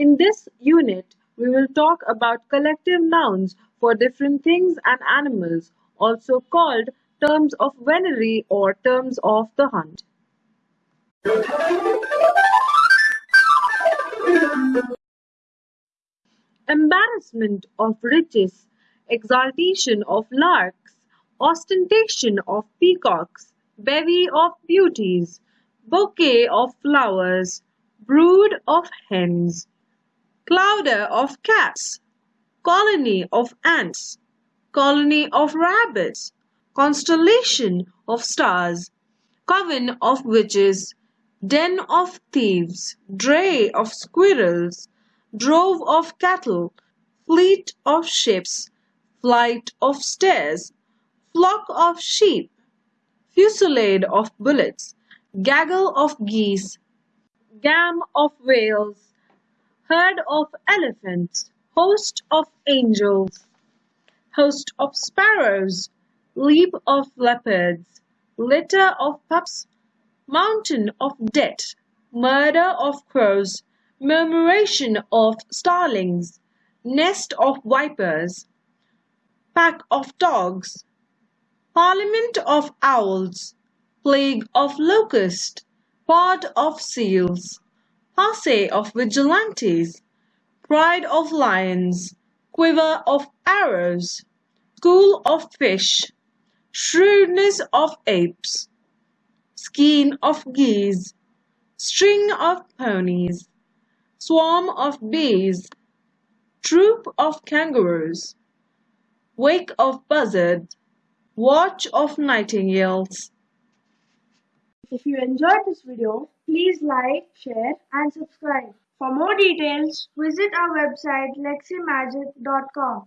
In this unit, we will talk about collective nouns for different things and animals, also called terms of venery or terms of the hunt. Embarrassment of riches, exaltation of larks, ostentation of peacocks, bevy of beauties, bouquet of flowers, brood of hens, clouder of cats, colony of ants, colony of rabbits, constellation of stars, coven of witches, den of thieves, dray of squirrels, drove of cattle, fleet of ships, flight of stairs, flock of sheep, fusillade of bullets, gaggle of geese, gam of whales, herd of elephants, host of angels, host of sparrows, leap of leopards, litter of pups, mountain of debt, murder of crows, murmuration of starlings, nest of vipers, pack of dogs, parliament of owls, plague of locusts, pod of seals, posse of vigilantes, pride of lions, quiver of arrows, school of fish, shrewdness of apes, skein of geese, string of ponies, swarm of bees, troop of kangaroos, wake of buzzards, watch of nightingales. If you enjoyed this video, please like, share and subscribe. For more details, visit our website leximagic.com.